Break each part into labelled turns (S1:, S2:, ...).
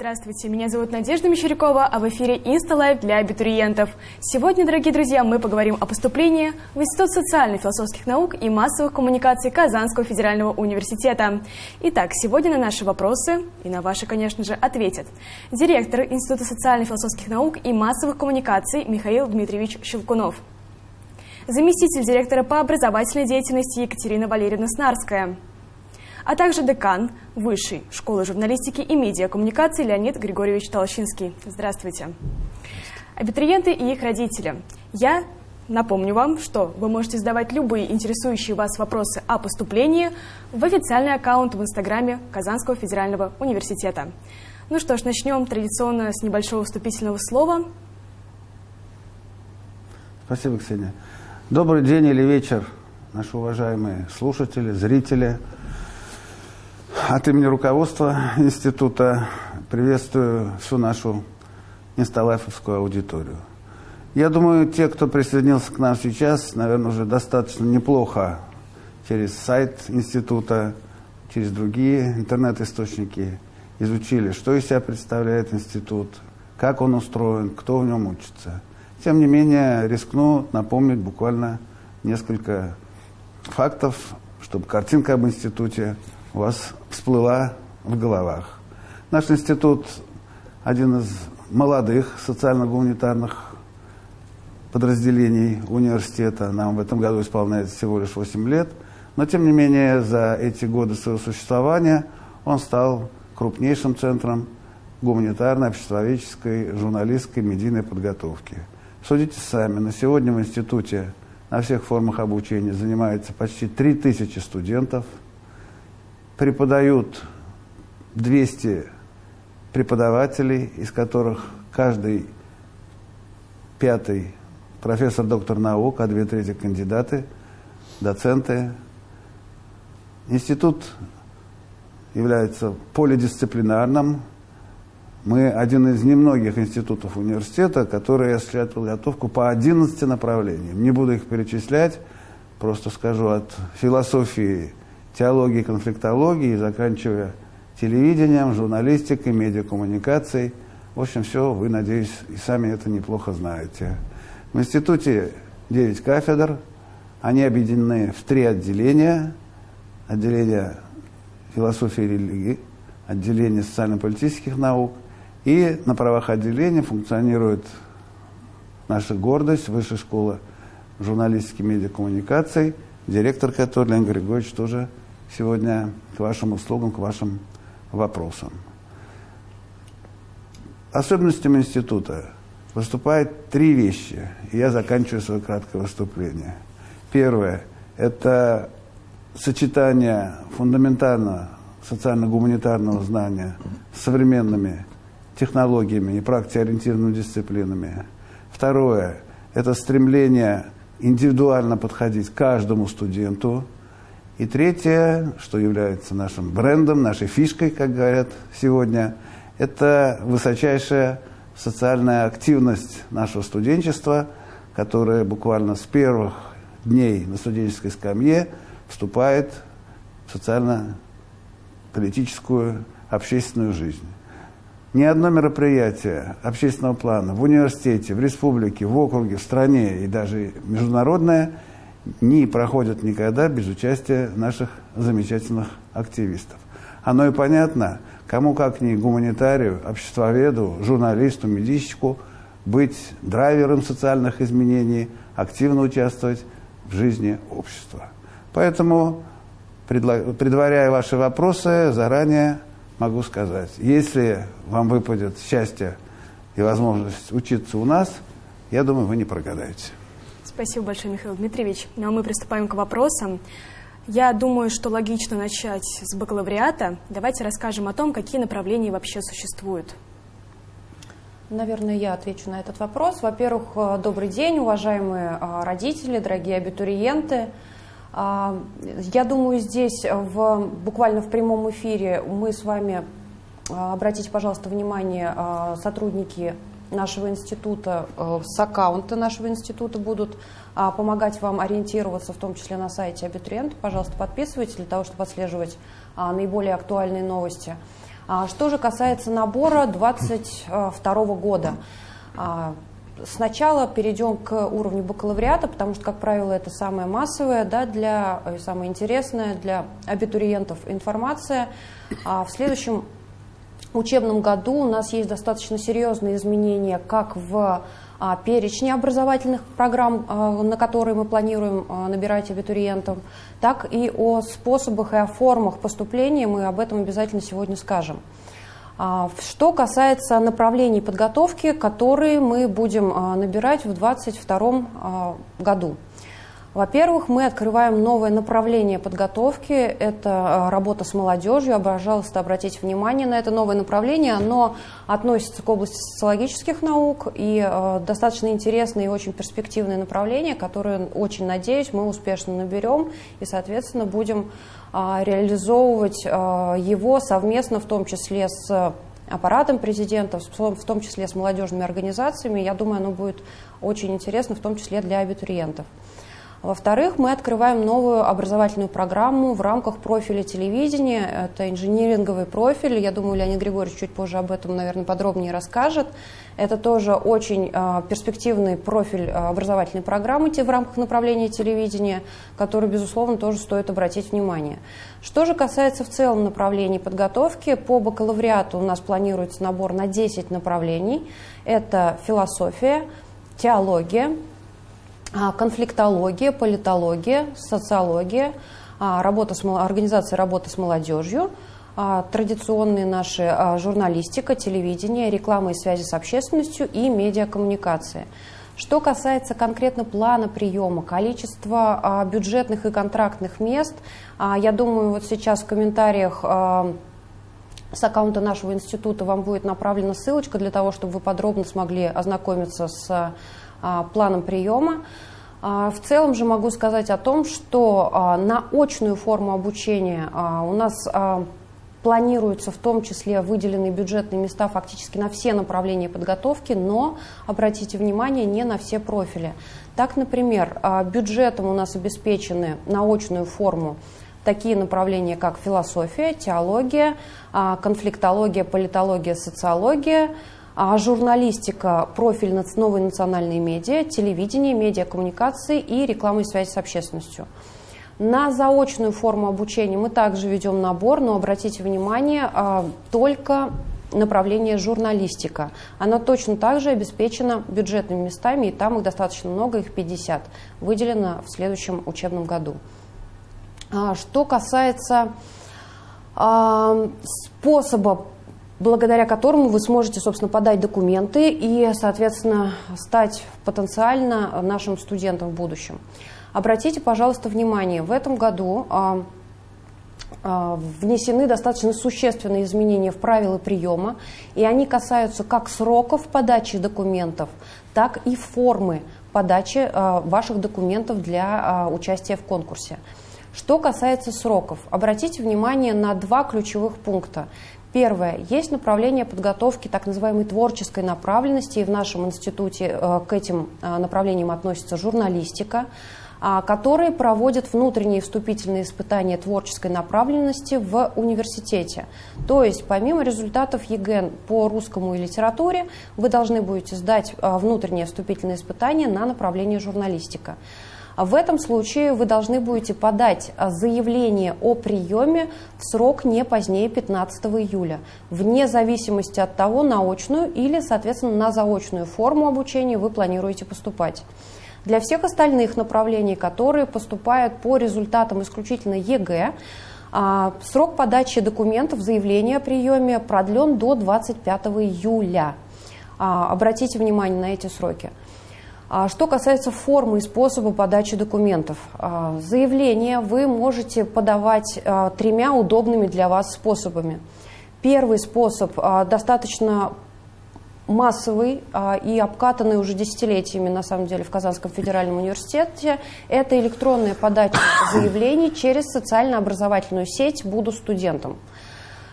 S1: Здравствуйте, меня зовут Надежда Мещерякова, а в эфире InstaLive для абитуриентов. Сегодня, дорогие друзья, мы поговорим о поступлении в Институт социально-философских наук и массовых коммуникаций Казанского федерального университета. Итак, сегодня на наши вопросы и на ваши, конечно же, ответят директор Института социально-философских наук и массовых коммуникаций Михаил Дмитриевич Щелкунов, заместитель директора по образовательной деятельности Екатерина Валерьевна Снарская – а также декан Высшей школы журналистики и медиакоммуникации Леонид Григорьевич Толщинский. Здравствуйте. Абитуриенты и их родители. Я напомню вам, что вы можете задавать любые интересующие вас вопросы о поступлении в официальный аккаунт в Инстаграме Казанского федерального университета. Ну что ж, начнем традиционно с небольшого вступительного слова.
S2: Спасибо, Ксения. Добрый день или вечер, наши уважаемые слушатели, зрители – от имени руководства института приветствую всю нашу инсталайфовскую аудиторию. Я думаю, те, кто присоединился к нам сейчас, наверное, уже достаточно неплохо через сайт института, через другие интернет-источники изучили, что из себя представляет институт, как он устроен, кто в нем учится. Тем не менее, рискну напомнить буквально несколько фактов, чтобы картинка об институте у вас всплыла в головах. Наш институт один из молодых социально-гуманитарных подразделений университета. Нам в этом году исполняется всего лишь 8 лет. Но, тем не менее, за эти годы своего существования он стал крупнейшим центром гуманитарной, обществоведческой, журналистской, медийной подготовки. Судите сами, на сегодня в институте на всех формах обучения занимается почти 3000 студентов – преподают 200 преподавателей, из которых каждый пятый профессор, доктор наук, а две трети кандидаты, доценты. Институт является полидисциплинарным. Мы один из немногих институтов университета, которые осуществляют подготовку по 11 направлениям. Не буду их перечислять, просто скажу от философии теологии, конфликтологии, заканчивая телевидением, журналистикой, медиакоммуникацией. В общем, все, вы, надеюсь, и сами это неплохо знаете. В институте 9 кафедр, они объединены в три отделения. Отделение философии и религии, отделение социально-политических наук. И на правах отделения функционирует наша гордость, Высшая школа журналистики и медиакоммуникаций, директор которой, Леонид Григорьевич, тоже сегодня к вашим услугам, к вашим вопросам. Особенностями института выступает три вещи, и я заканчиваю свое краткое выступление. Первое – это сочетание фундаментального социально-гуманитарного знания с современными технологиями и практикоориентированными дисциплинами. Второе – это стремление индивидуально подходить каждому студенту – и третье, что является нашим брендом, нашей фишкой, как говорят сегодня, это высочайшая социальная активность нашего студенчества, которая буквально с первых дней на студенческой скамье вступает в социально-политическую общественную жизнь. Ни одно мероприятие общественного плана в университете, в республике, в округе, в стране и даже международное – не проходят никогда без участия наших замечательных активистов. Оно и понятно, кому как ни гуманитарию, обществоведу, журналисту, медийщику быть драйвером социальных изменений, активно участвовать в жизни общества. Поэтому, предваряя ваши вопросы, заранее могу сказать, если вам выпадет счастье и возможность учиться у нас, я думаю, вы не прогадаете.
S1: Спасибо большое, Михаил Дмитриевич. Ну а мы приступаем к вопросам. Я думаю, что логично начать с бакалавриата. Давайте расскажем о том, какие направления вообще существуют.
S3: Наверное, я отвечу на этот вопрос. Во-первых, э, добрый день, уважаемые э, родители, дорогие абитуриенты. А, я думаю, здесь в, буквально в прямом эфире мы с вами, э, обратите, пожалуйста, внимание, сотрудники нашего института, э, с аккаунта нашего института будут а, помогать вам ориентироваться, в том числе на сайте абитуриента. Пожалуйста, подписывайтесь для того, чтобы отслеживать а, наиболее актуальные новости. Что же касается набора 2022 года, Сначала перейдем к уровню бакалавриата, потому что, как правило, это самое массовое, да, для, и самое интересное для абитуриентов информация. А в следующем учебном году у нас есть достаточно серьезные изменения как в а, перечне образовательных программ, а, на которые мы планируем а, набирать абитуриентов, так и о способах и о формах поступления мы об этом обязательно сегодня скажем. Что касается направлений подготовки, которые мы будем набирать в 2022 а, году. Во-первых, мы открываем новое направление подготовки. Это работа с молодежью. Пожалуйста, обратите внимание на это новое направление. Оно относится к области социологических наук и достаточно интересное и очень перспективное направление, которое, очень надеюсь, мы успешно наберем и, соответственно, будем а, реализовывать а, его совместно, в том числе с аппаратом президента, в том числе с молодежными организациями. Я думаю, оно будет очень интересно, в том числе для абитуриентов. Во-вторых, мы открываем новую образовательную программу в рамках профиля телевидения. Это инжиниринговый профиль. Я думаю, Леонид Григорьевич чуть позже об этом, наверное, подробнее расскажет. Это тоже очень э, перспективный профиль а, образовательной программы в рамках направления телевидения, который, безусловно, тоже стоит обратить внимание. Что же касается в целом направлений подготовки, по бакалавриату у нас планируется набор на 10 направлений. Это философия, теология, а, конфликтология, политология, социология, а, работа с, организация работы с молодежью, а, традиционные наши журналистика, телевидение, реклама и связи с общественностью и медиакоммуникация. Что касается конкретно плана приема, количества бюджетных и контрактных мест, я думаю, вот сейчас в комментариях с аккаунта нашего института вам будет направлена ссылочка для того, чтобы вы подробно смогли ознакомиться с а, планом приема. А, в целом же могу сказать о том, что а, на очную форму обучения у нас планируются в том числе выделенные бюджетные места фактически на все направления подготовки, но, обратите внимание, не на все профили. Так, например, бюджетом у нас обеспечены на очную форму такие направления, как философия, теология, конфликтология, политология, социология, а журналистика, профиль новой национальной медиа, телевидение, медиакоммуникации и реклама и связь с общественностью. На заочную форму обучения мы также ведем набор, но обратите внимание, а, только направление журналистика. Она точно так же обеспечена бюджетными местами, и там их достаточно много, их 50, выделено в следующем учебном году. А, что касается а, способа благодаря которому вы сможете, собственно, подать документы и, соответственно, стать потенциально нашим студентом в будущем. Обратите, пожалуйста, внимание, в этом году а, а, внесены достаточно существенные изменения в правила приема, и они касаются как сроков подачи документов, так и формы подачи а, ваших документов для участия в конкурсе. Что касается сроков, обратите внимание на два ключевых пункта. Первое. Есть направление подготовки так называемой творческой направленности, и в нашем институте э, к этим э, направлениям относится журналистика, а, которые проводят внутренние вступительные испытания творческой направленности в университете. То есть помимо результатов ЕГЭ по русскому и литературе, вы должны будете сдать э, внутреннее вступительное испытание на направление журналистика. А в этом случае вы должны будете подать а, заявление о приеме в срок не позднее 15 июля, вне зависимости от того, на очную или, соответственно, на заочную форму обучения вы планируете поступать. Для всех остальных направлений, которые поступают по результатам исключительно ЕГЭ, а, срок подачи документов, заявления о приеме продлен до 25 июля. Обратите внимание на эти сроки. А что касается формы и способа подачи документов, а, заявление вы можете подавать а, тремя удобными для вас способами. Первый способ достаточно массовый и обкатанный уже десятилетиями, на самом деле, в Казанском федеральном университете, это электронная подача заявлений через социально-образовательную сеть «Буду студентом».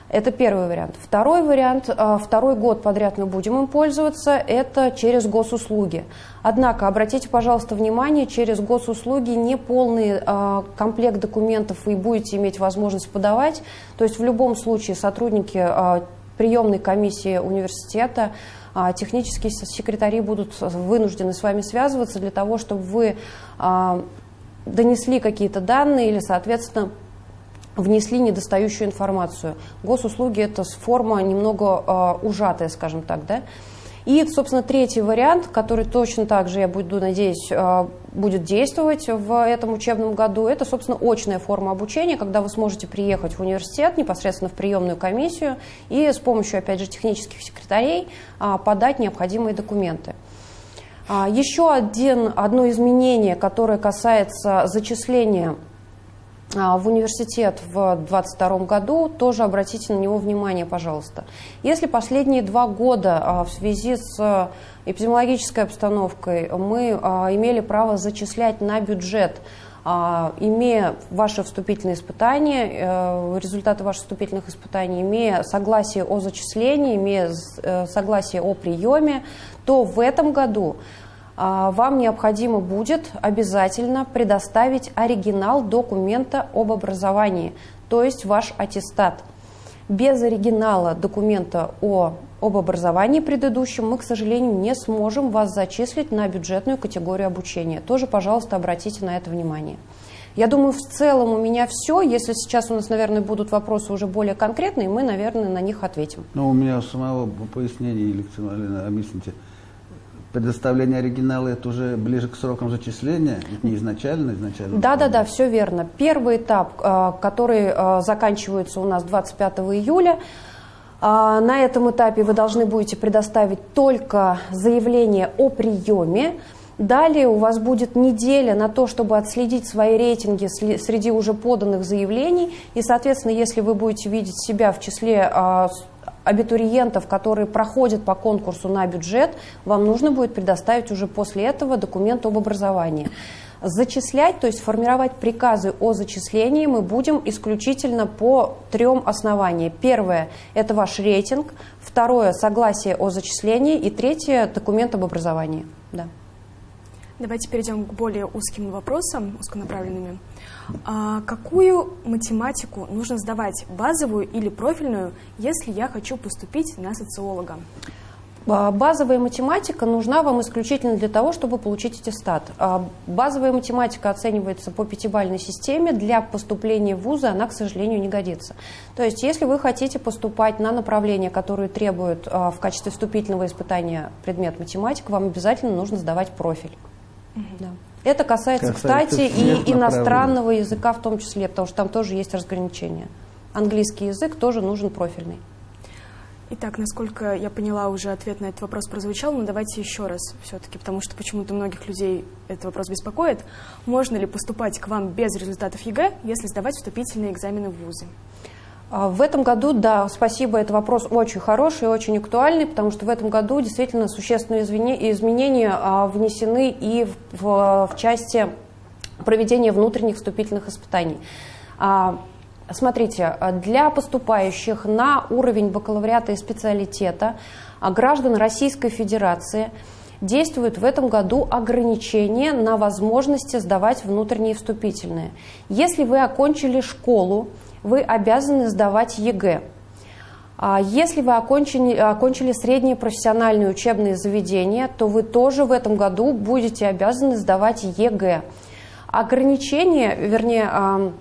S3: Это первый вариант. Второй вариант, а, второй год подряд мы будем им пользоваться, это через госуслуги. Однако, обратите, пожалуйста, внимание, через госуслуги не полный а, комплект документов вы будете иметь возможность подавать. То есть в любом случае сотрудники а, приемной комиссии университета технические секретари будут вынуждены с вами связываться для того, чтобы вы донесли какие-то данные или, соответственно, внесли недостающую информацию. Госуслуги – это форма немного э, ужатая, скажем так, да? И, собственно, третий вариант, который точно так же, я буду надеюсь, э, будет действовать в этом учебном году, это, собственно, очная форма обучения, когда вы сможете приехать в университет непосредственно в приемную комиссию и с помощью, опять же, технических секретарей э, подать необходимые документы. А, еще один, одно изменение, которое касается зачисления а, в университет в 2022 году, тоже обратите на него внимание, пожалуйста. Если последние два года а, в связи с эпидемиологической обстановкой мы а, имели право зачислять на бюджет имея ваши вступительные испытания, э, результаты ваших вступительных испытаний, имея согласие о зачислении, имея э, согласие о приеме, то в этом году а, вам необходимо будет обязательно предоставить оригинал документа об образовании, то есть ваш аттестат. Без оригинала документа о, об образовании предыдущем мы, к сожалению, не сможем вас зачислить на бюджетную категорию обучения. Тоже, пожалуйста, обратите на это внимание. Я думаю, в целом у меня все. Если сейчас у нас, наверное, будут вопросы уже более конкретные, мы, наверное, на них ответим.
S2: Ну, у меня самого пояснения, Елена объясните предоставление оригинала это уже ближе к срокам зачисления, не изначально, изначально?
S3: Да, да, да, все верно. Первый этап, э, который э, заканчивается у нас 25 июля, э, на этом этапе вы должны будете предоставить только заявление о приеме. Далее у вас будет неделя на то, чтобы отследить свои рейтинги среди уже поданных заявлений. И, соответственно, если вы будете видеть себя в числе абитуриентов, которые проходят по конкурсу на бюджет, вам нужно будет предоставить уже после этого документ об образовании. Зачислять, то есть формировать приказы о зачислении мы будем исключительно по трем основаниям. Первое – это ваш рейтинг. Второе – согласие о зачислении. И третье – документ об образовании. Да.
S1: Давайте перейдем к более узким вопросам, узконаправленными. А какую математику нужно сдавать, базовую или профильную, если я хочу поступить на социолога?
S3: А, базовая математика нужна вам исключительно для того, чтобы получить аттестат. А, базовая математика оценивается по пятибалльной системе. Для поступления в вузы она, к сожалению, не годится. То есть, если вы хотите поступать на направление, которое требует а, в качестве вступительного испытания предмет математика, вам обязательно нужно сдавать профиль. Да. Это касается, касается кстати, и иностранного языка в том числе, потому что там тоже есть разграничения. Английский язык тоже нужен профильный.
S1: Итак, насколько я поняла, уже ответ на этот вопрос прозвучал, но давайте еще раз все-таки, потому что почему-то многих людей этот вопрос беспокоит. Можно ли поступать к вам без результатов ЕГЭ, если сдавать вступительные экзамены в ВУЗы?
S3: А, в этом году, да, спасибо, это вопрос очень хороший и очень актуальный, потому что в этом году действительно существенные изменения а, внесены и в, в, в части проведения внутренних вступительных испытаний. А, смотрите, для поступающих на уровень бакалавриата и специалитета граждан Российской Федерации действует в этом году ограничение на возможности сдавать внутренние вступительные. Если вы окончили школу, вы обязаны сдавать ЕГЭ. А если вы окончили, окончили средние профессиональные учебные заведения, то вы тоже в этом году будете обязаны сдавать ЕГЭ. Ограничение, вернее, а,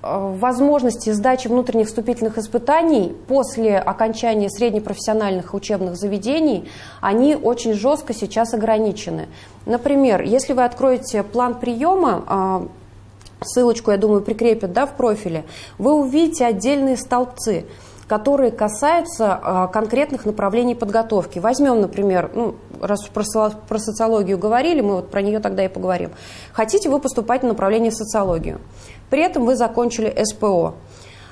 S3: а, возможности сдачи внутренних вступительных испытаний после окончания среднепрофессиональных учебных заведений, они очень жестко сейчас ограничены. Например, если вы откроете план приема ссылочку, я думаю, прикрепят да, в профиле, вы увидите отдельные столбцы, которые касаются э, конкретных направлений подготовки. Возьмем, например, ну, раз про, про социологию говорили, мы вот про нее тогда и поговорим. Хотите вы поступать на направление социологию, при этом вы закончили СПО.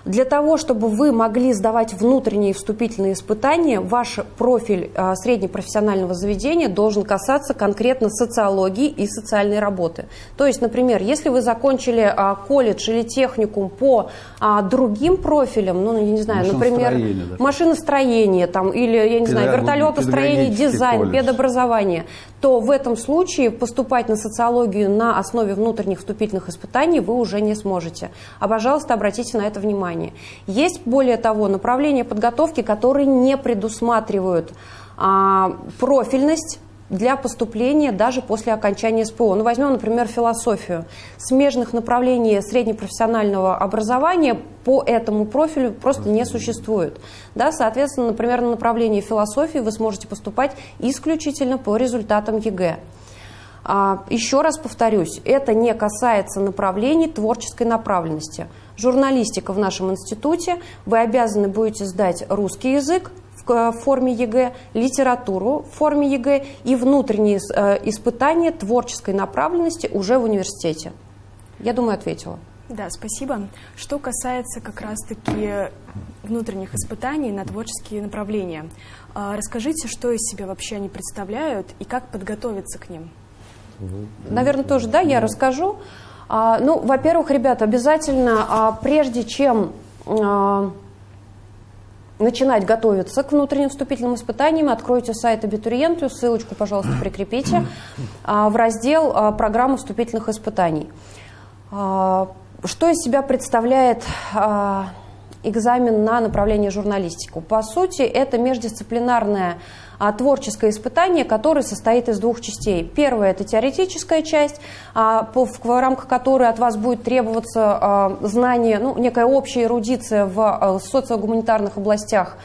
S3: Для того, чтобы вы могли сдавать внутренние вступительные испытания, ваш профиль а, среднепрофессионального заведения должен касаться конкретно социологии и социальной работы. То есть, например, если вы закончили а, колледж или техникум по а, другим профилям, ну, я не знаю, например, машиностроение, там, или, я не знаю, вертолетостроение, дизайн, колледж. педобразование, то в этом случае поступать на социологию на основе внутренних вступительных испытаний вы уже не сможете. А, пожалуйста, обратите на это внимание. Есть, более того, направления подготовки, которые не предусматривают а, профильность для поступления даже после окончания СПО. Ну, возьмем, например, философию. Смежных направлений среднепрофессионального образования по этому профилю просто не существует. Да, соответственно, например, на направлении философии вы сможете поступать исключительно по результатам ЕГЭ. А, еще раз повторюсь, это не касается направлений творческой направленности. Журналистика в нашем институте, вы обязаны будете сдать русский язык, в форме ЕГЭ, литературу в форме ЕГЭ и внутренние э, испытания творческой направленности уже в университете. Я думаю, ответила.
S1: Да, спасибо. Что касается как раз-таки внутренних испытаний на творческие направления, а, расскажите, что из себя вообще они представляют и как подготовиться к ним?
S3: Наверное, тоже, да, я расскажу. А, ну, во-первых, ребята, обязательно, а, прежде чем начинать готовиться к внутренним вступительным испытаниям, откройте сайт абитуриенту, ссылочку, пожалуйста, прикрепите, а, в раздел а, «Программа вступительных испытаний». А, что из себя представляет экзамен на направление журналистику? По сути, это междисциплинарная творческое испытание, которое состоит из двух частей. Первая – это теоретическая часть, а, по, в, рамках которой от вас будет требоваться а, знание, ну, некая общая эрудиция в а, социогуманитарных областях,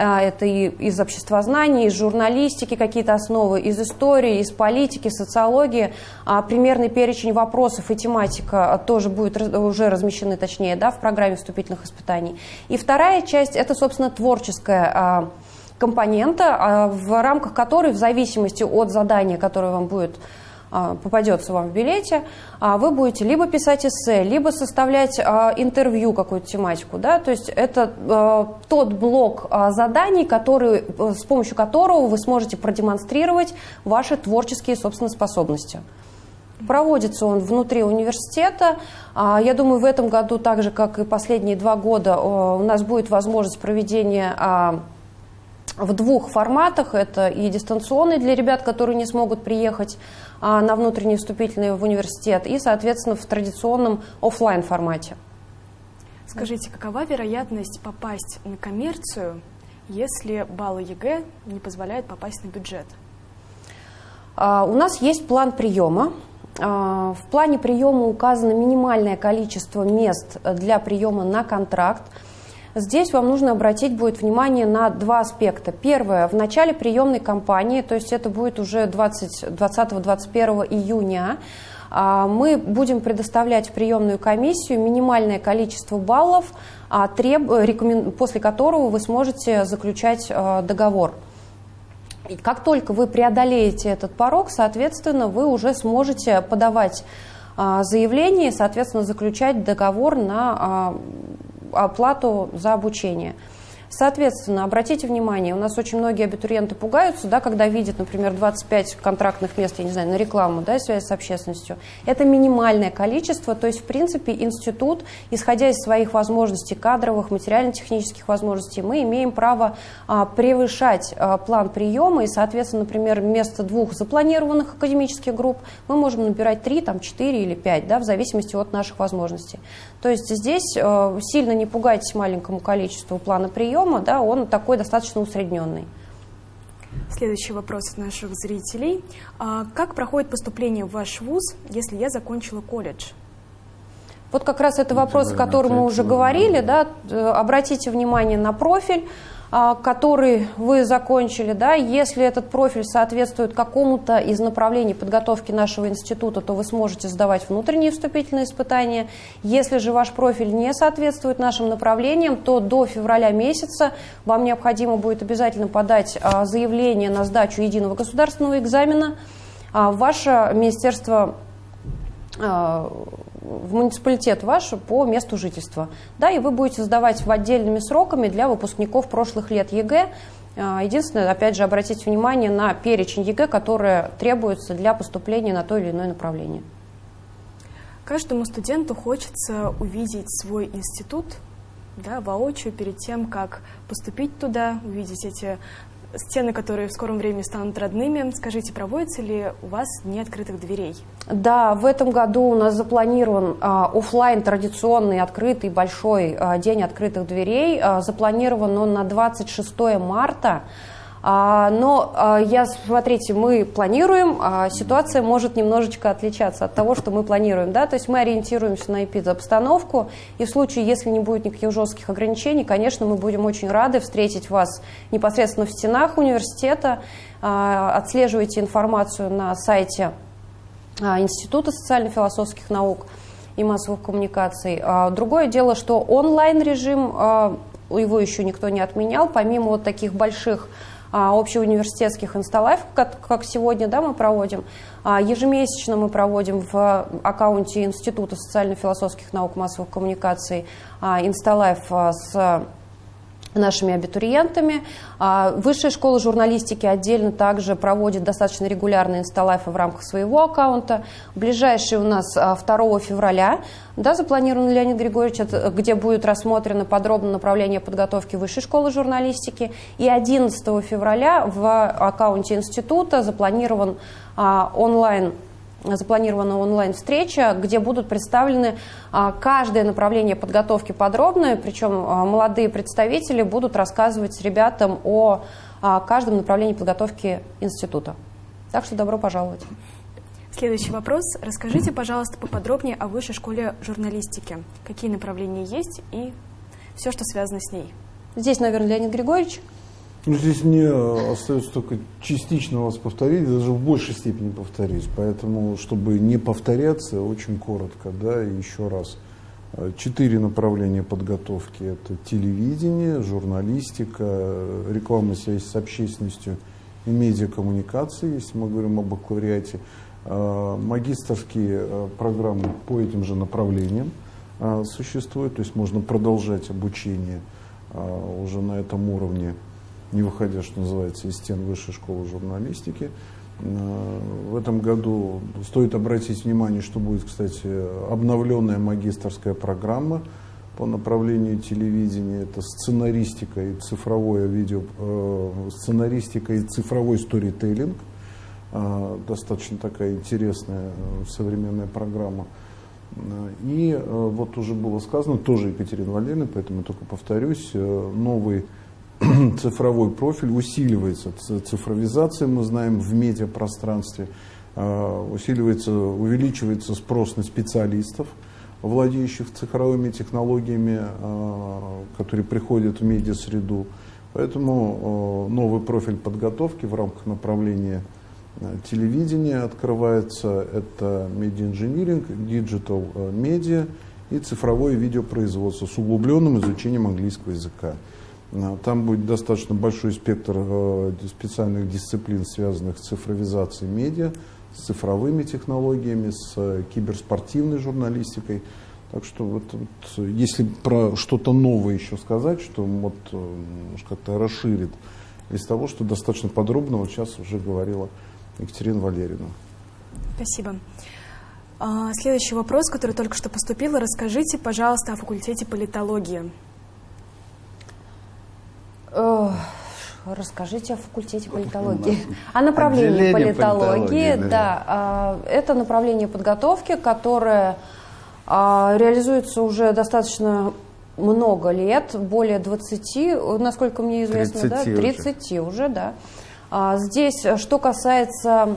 S3: а, это и из обществознания, из журналистики какие-то основы, из истории, из политики, социологии. А примерный перечень вопросов и тематика тоже будет уже размещены, точнее, да, в программе вступительных испытаний. И вторая часть – это, собственно, творческая а, компонента, а, в рамках которой, в зависимости от задания, которое вам будет а, попадется вам в билете, а, вы будете либо писать эссе, либо составлять интервью какую-то тематику. Да? То есть это тот блок заданий, который, с помощью которого вы сможете продемонстрировать ваши творческие, собственно, способности. Проводится он внутри университета. Я думаю, в этом году, так же, как и последние два года, у нас будет возможность проведения в двух форматах. Это и дистанционный для ребят, которые не смогут приехать а, на внутренний вступительный в университет, и, соответственно, в традиционном офлайн формате.
S1: Скажите, какова вероятность попасть на коммерцию, если баллы ЕГЭ не позволяют попасть на бюджет?
S3: А, у нас есть план приема. А, в плане приема указано минимальное количество мест для приема на контракт – Здесь вам нужно обратить будет внимание на два аспекта. Первое, в начале приемной кампании, то есть это будет уже 20-21 июня, а, мы будем предоставлять в приемную комиссию минимальное количество баллов, а, после которого вы сможете заключать а, договор. И как только вы преодолеете этот порог, соответственно, вы уже сможете подавать заявление и, соответственно, заключать договор на оплату за обучение. Соответственно, обратите внимание, у нас очень многие абитуриенты пугаются, да, когда видят, например, 25 контрактных мест, я не знаю, на рекламу, да, связь с общественностью. Это минимальное количество, то есть, в принципе, институт, исходя из своих возможностей кадровых, материально-технических возможностей, мы имеем право а, превышать а, план приема, и, соответственно, например, вместо двух запланированных академических групп мы можем набирать 3, там, 4 или 5, да, в зависимости от наших возможностей. То есть здесь а, сильно не пугайтесь маленькому количеству плана приема, приема, да, он такой достаточно усредненный.
S1: Следующий вопрос от наших зрителей. А как проходит поступление в ваш вуз, если я закончила колледж?
S3: Вот как раз это вопрос, о котором мы уже говорили. Да, обратите внимание на профиль. А, который вы закончили, да, если этот профиль соответствует какому-то из направлений подготовки нашего института, то вы сможете сдавать внутренние вступительные испытания. Если же ваш профиль не соответствует нашим направлениям, то до февраля месяца вам необходимо будет обязательно подать а, заявление на сдачу единого государственного экзамена. А, ваше министерство в муниципалитет ваш по месту жительства. Да, и вы будете сдавать в отдельными сроками для выпускников прошлых лет ЕГЭ. А, единственное, опять же, обратите внимание на перечень ЕГЭ, которые требуются для поступления на то или иное направление.
S1: Каждому студенту хочется увидеть свой институт да, воочию перед тем, как поступить туда, увидеть эти стены, которые в скором времени станут родными. Скажите, проводятся ли у вас Дни открытых дверей?
S3: Да, в этом году у нас запланирован а, офлайн традиционный открытый большой а, День открытых дверей. А, запланирован он на 26 марта. А, но а, я, смотрите, мы планируем, а ситуация может немножечко отличаться от того, что мы планируем. Да? То есть мы ориентируемся на эпидобстановку, и в случае, если не будет никаких жестких ограничений, конечно, мы будем очень рады встретить вас непосредственно в стенах университета. Отслеживайте информацию на сайте Института социально-философских наук и массовых коммуникаций. Другое дело, что онлайн-режим, его еще никто не отменял, помимо вот таких больших а, общеуниверситетских инсталайф, как, как сегодня да, мы проводим. А, ежемесячно мы проводим в аккаунте Института социально-философских наук массовых коммуникаций а, инсталайф с нашими абитуриентами. А, Высшая школа журналистики отдельно также проводит достаточно регулярные инсталайфы в рамках своего аккаунта. Ближайший у нас 2 а, февраля да, запланирован Леонид Григорьевич, где будет рассмотрено подробно направление подготовки Высшей школы журналистики. И 11 февраля в аккаунте института запланирован а, онлайн запланирована онлайн-встреча, где будут представлены а, каждое направление подготовки подробно, причем а, молодые представители будут рассказывать ребятам о а, каждом направлении подготовки института. Так что добро пожаловать.
S1: Следующий вопрос. Расскажите, пожалуйста, поподробнее о высшей школе журналистики. Какие направления есть и все, что связано с ней?
S3: Здесь, наверное, Леонид Григорьевич.
S4: Ну, здесь мне остается только частично вас повторить, даже в большей степени повторить. Поэтому, чтобы не повторяться, очень коротко, да, еще раз. Четыре направления подготовки. Это телевидение, журналистика, реклама связь с общественностью и медиакоммуникации, если мы говорим об бакалавриате. А, магистрские программы по этим же направлениям существуют, то есть можно продолжать обучение уже на этом уровне не выходя, что называется, из стен Высшей школы журналистики. Э, в этом году стоит обратить внимание, что будет, кстати, обновленная магистрская программа по направлению телевидения. Это сценаристика и цифровое видео, э, сценаристика и цифровой сторителлинг. Э, достаточно такая интересная современная программа. И вот уже было сказано, тоже Екатерина Валерьевна, поэтому только повторюсь, новый цифровой профиль усиливается. Цифровизация, мы знаем, в медиапространстве а, усиливается, увеличивается спрос на специалистов, владеющих цифровыми технологиями, а, которые приходят в медиасреду. Поэтому а, новый профиль подготовки в рамках направления телевидения открывается. Это медиа-инжиниринг, digital медиа и цифровое видеопроизводство с углубленным изучением английского языка. Э, там будет достаточно большой спектр э, специальных дисциплин, связанных с цифровизацией медиа, с цифровыми технологиями, с э, киберспортивной журналистикой. Так что вот, вот если про что-то новое еще сказать, что вот как-то расширит из того, что достаточно подробно вот сейчас уже говорила Екатерина Валерьевна.
S1: Спасибо. А, следующий вопрос, который только что поступил. Расскажите, пожалуйста, о факультете политологии.
S3: Расскажите о факультете политологии. О направлении политологии, политологии да. да. А, это направление подготовки, которое а, реализуется уже достаточно много лет, более 20, насколько мне известно, 30 да, 30 уже, уже да. А, здесь, что касается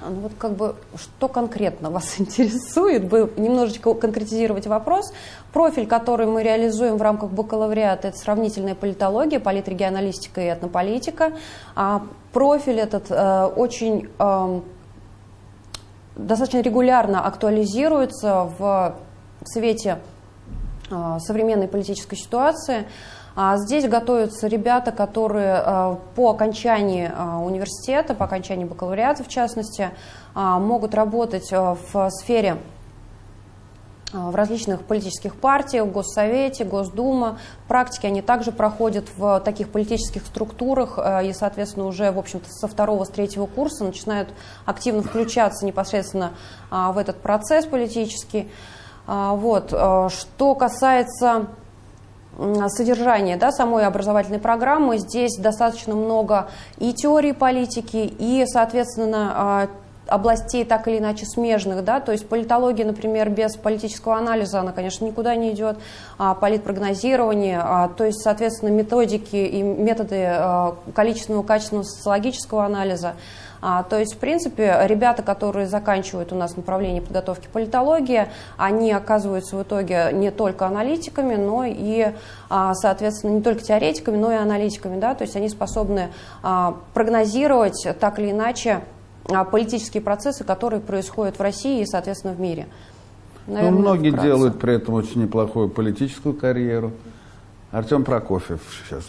S3: ну вот как бы, что конкретно вас интересует, бы немножечко конкретизировать вопрос. Профиль, который мы реализуем в рамках бакалавриата, это сравнительная политология, политрегионалистика и этнополитика. А профиль этот э, очень э, достаточно регулярно актуализируется в свете э, современной политической ситуации. А здесь готовятся ребята, которые э, по окончании э, университета, по окончании бакалавриата в частности, могут работать в сфере в различных политических партиях, в Госсовете, Госдума. Практики они также проходят в таких политических структурах и, соответственно, уже, в общем-то, со второго, с третьего курса начинают активно включаться непосредственно в этот процесс политический. Вот. Что касается содержание да, самой образовательной программы. Здесь достаточно много и теории политики, и, соответственно, а, областей так или иначе смежных, да, то есть политология, например, без политического анализа, она, конечно, никуда не идет, а политпрогнозирование, а, то есть, соответственно, методики и методы а, количественного, качественного социологического анализа, а, то есть, в принципе, ребята, которые заканчивают у нас направление подготовки политологии, они оказываются в итоге не только аналитиками, но и, а, соответственно, не только теоретиками, но и аналитиками. Да? То есть они способны а, прогнозировать так или иначе а, политические процессы, которые происходят в России и, соответственно, в мире.
S2: Наверное, ну, многие вкратце. делают при этом очень неплохую политическую карьеру. Артем Прокофьев сейчас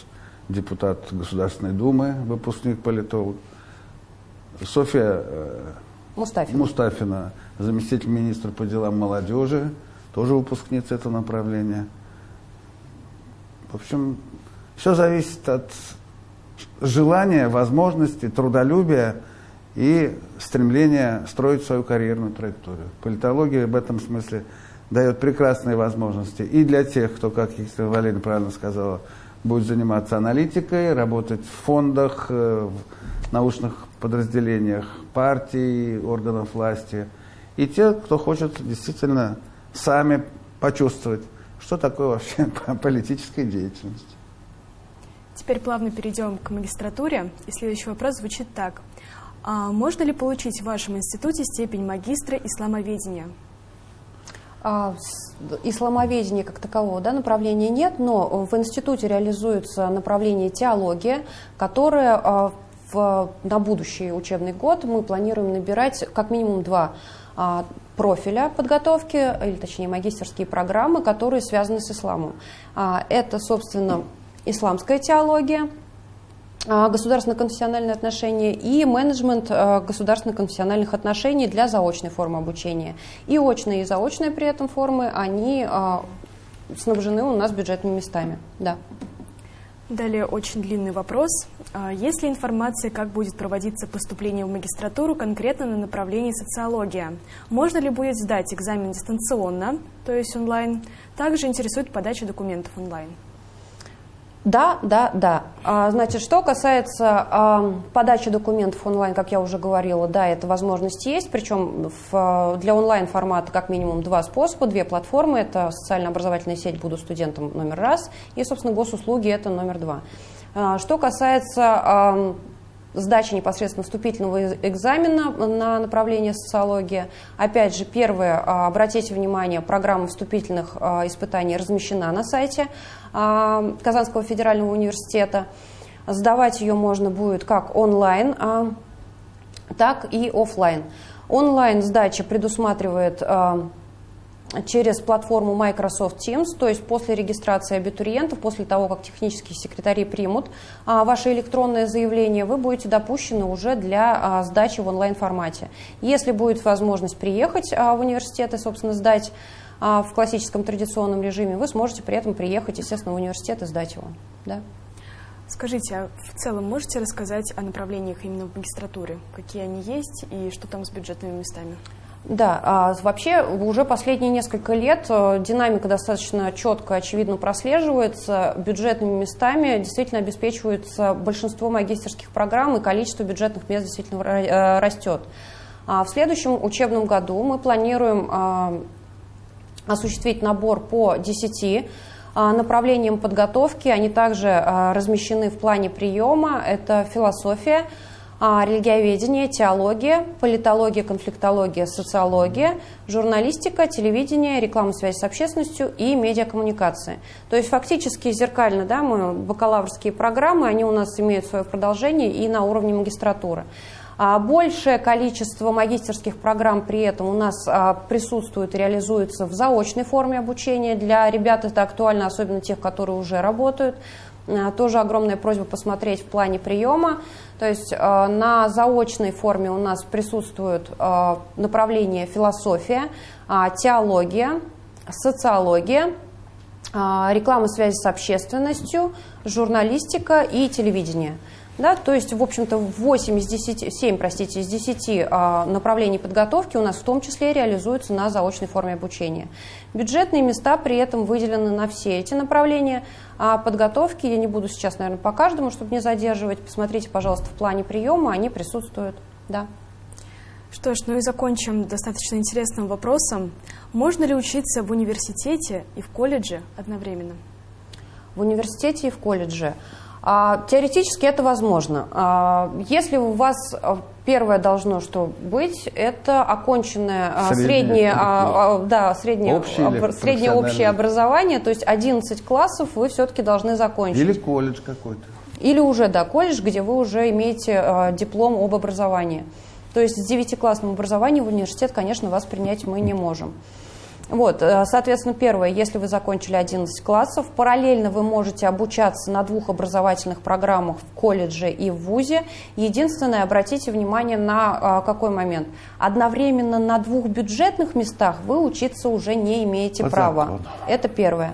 S2: депутат Государственной Думы, выпускник политолог. Софья э, Мустафина. Мустафина, заместитель министра по делам молодежи, тоже выпускница этого направления. В общем, все зависит от желания, возможности, трудолюбия и стремления строить свою карьерную траекторию. Политология в этом смысле дает прекрасные возможности и для тех, кто, как Екатерина Валерьевна правильно сказала, будет заниматься аналитикой, работать в фондах, э, в научных подразделениях партий, органов власти, и те, кто хочет действительно сами почувствовать, что такое вообще политическая деятельность.
S1: Теперь плавно перейдем к магистратуре. И следующий вопрос звучит так. А можно ли получить в вашем институте степень магистра исламоведения?
S3: А, исламоведения как такового да, направления нет, но в институте реализуется направление теология, которое а, в, на будущий учебный год мы планируем набирать как минимум два а, профиля подготовки, или точнее магистерские программы, которые связаны с исламом. А, это, собственно, исламская теология, а, государственно-конфессиональные отношения и менеджмент а, государственно-конфессиональных отношений для заочной формы обучения. И очные, и заочные при этом формы, они а, снабжены у нас бюджетными местами. Да.
S1: Далее очень длинный вопрос. А, есть ли информация, как будет проводиться поступление в магистратуру конкретно на направлении социология? Можно ли будет сдать экзамен дистанционно, то есть онлайн? Также интересует подача документов онлайн.
S3: Да, да, да. А, значит, что касается а, подачи документов онлайн, как я уже говорила, да, эта возможность есть, причем в, для онлайн-формата как минимум два способа, две платформы, это социально-образовательная сеть «Буду студентом» номер раз и, собственно, госуслуги это номер два. А, что касается сдачи непосредственно вступительного экзамена на направление социология. Опять же, первое, а, обратите внимание, программа вступительных а, испытаний размещена на сайте а, Казанского федерального университета. Сдавать ее можно будет как онлайн, так и офлайн. Онлайн сдача предусматривает через платформу Microsoft Teams, то есть после регистрации абитуриентов, после того, как технические секретари примут а, ваше электронное заявление, вы будете допущены уже для а, сдачи в онлайн-формате. Если будет возможность приехать а, в университет и, собственно, сдать а, в классическом традиционном режиме, вы сможете при этом приехать, естественно, в университет и сдать его. Да?
S1: Скажите, а в целом можете рассказать о направлениях именно в магистратуре? Какие они есть и что там с бюджетными местами?
S3: Да, а вообще уже последние несколько лет э, динамика достаточно четко, очевидно прослеживается. Бюджетными местами действительно обеспечивается большинство магистерских программ, и количество бюджетных мест действительно э, растет. А в следующем учебном году мы планируем а, осуществить набор по 10 а, направлениям подготовки. Они также размещены в плане приема. Это философия, религиоведение, теология, политология, конфликтология, социология, журналистика, телевидение, реклама связи с общественностью и медиакоммуникации. То есть фактически зеркально, да, мы бакалаврские программы, они у нас имеют свое продолжение и на уровне магистратуры. А большее количество магистерских программ при этом у нас а, присутствует и реализуется в заочной форме обучения. Для ребят это актуально, особенно тех, которые уже работают. А, тоже огромная просьба посмотреть в плане приема. То есть э, на заочной форме у нас присутствуют э, направления философия, а, теология, социология, а, реклама связи с общественностью, журналистика и телевидение. Да, то есть, в общем-то, 8 из 10, 7 простите, из 10 а, направлений подготовки у нас в том числе реализуются на заочной форме обучения. Бюджетные места при этом выделены на все эти направления а подготовки. Я не буду сейчас, наверное, по каждому, чтобы не задерживать. Посмотрите, пожалуйста, в плане приема, они присутствуют. Да.
S1: Что ж, ну и закончим достаточно интересным вопросом. Можно ли учиться в университете и в колледже одновременно?
S3: В университете и в колледже. А, теоретически это возможно. А, если у вас а, первое должно что быть, это оконченное среднее, среднее, да, среднее, общее, об, среднее общее образование, то есть 11 классов вы все-таки должны закончить.
S2: Или колледж какой-то.
S3: Или уже, да, колледж, где вы уже имеете диплом об образовании. То есть с девятиклассным образованием в университет, конечно, вас принять мы не можем. Вот, э, соответственно, первое, если вы закончили 11 классов, параллельно вы можете обучаться на двух образовательных программах в колледже и в ВУЗе. Единственное, обратите внимание на а, какой момент. Одновременно на двух бюджетных местах вы учиться уже не имеете вот права. Вот. Это первое.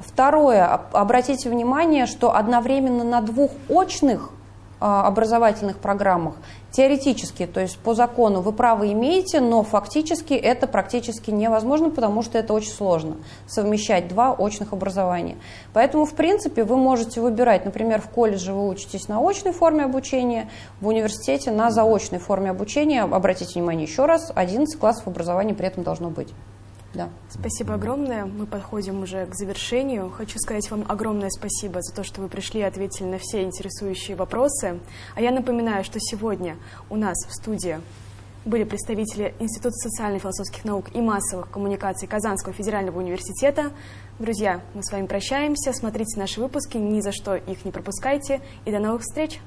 S3: Второе, обратите внимание, что одновременно на двух очных образовательных программах теоретически, то есть по закону вы право имеете, но фактически это практически невозможно, потому что это очень сложно совмещать два очных образования. Поэтому, в принципе, вы можете выбирать, например, в колледже вы учитесь на очной форме обучения, в университете на заочной форме обучения. Обратите внимание еще раз, 11 классов образования при этом должно быть.
S1: Да. Спасибо огромное. Мы подходим уже к завершению. Хочу сказать вам огромное спасибо за то, что вы пришли и ответили на все интересующие вопросы. А я напоминаю, что сегодня у нас в студии были представители Института социально-философских наук и массовых коммуникаций Казанского федерального университета. Друзья, мы с вами прощаемся. Смотрите наши выпуски, ни за что их не пропускайте. И до новых встреч!